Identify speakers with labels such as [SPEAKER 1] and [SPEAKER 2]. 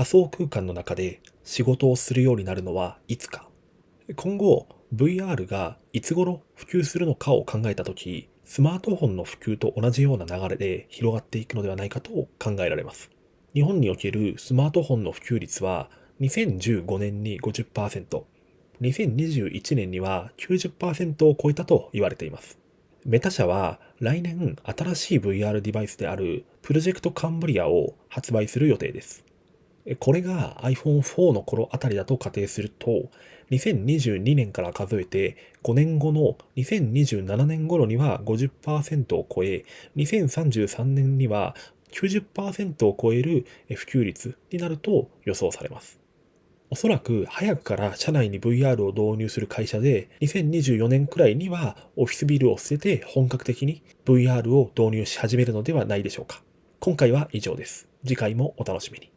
[SPEAKER 1] 仮想空間の中で仕事をするようになるのはいつか今後 VR がいつ頃普及するのかを考えたとき、スマートフォンの普及と同じような流れで広がっていくのではないかと考えられます。日本におけるスマートフォンの普及率は2015年に50%、2021年には90%を超えたと言われています。メタ社は来年新しい VR デバイスであるプロジェクトカンブリアを発売する予定です。これが iPhone4 の頃あたりだと仮定すると、2022年から数えて5年後の2027年頃には50%を超え、2033年には90%を超える普及率になると予想されます。おそらく早くから社内に VR を導入する会社で2024年くらいにはオフィスビルを捨てて本格的に VR を導入し始めるのではないでしょうか。今回は以上です。次回もお楽しみに。